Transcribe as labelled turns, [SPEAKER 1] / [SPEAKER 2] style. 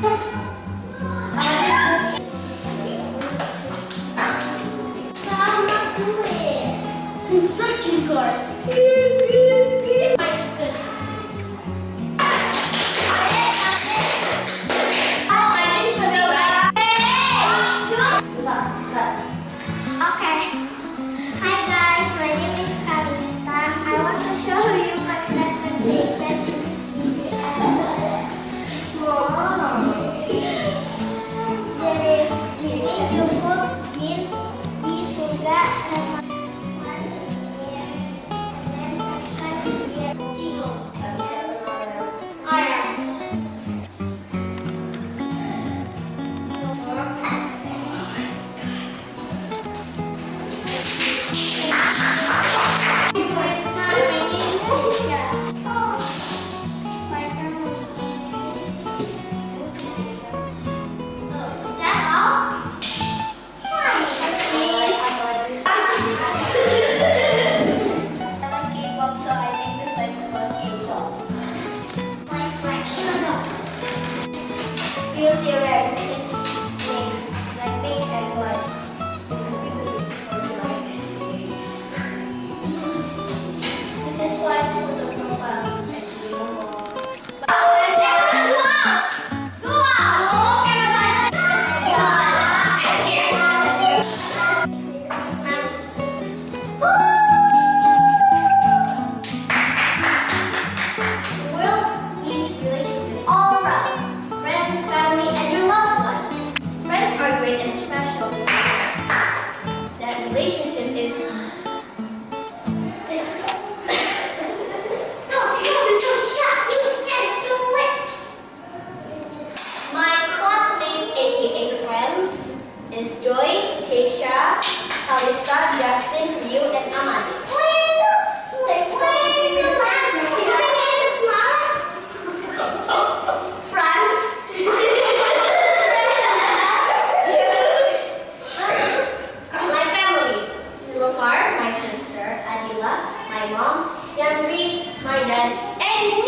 [SPEAKER 1] Mama,
[SPEAKER 2] do Deixem my mom can read my dad and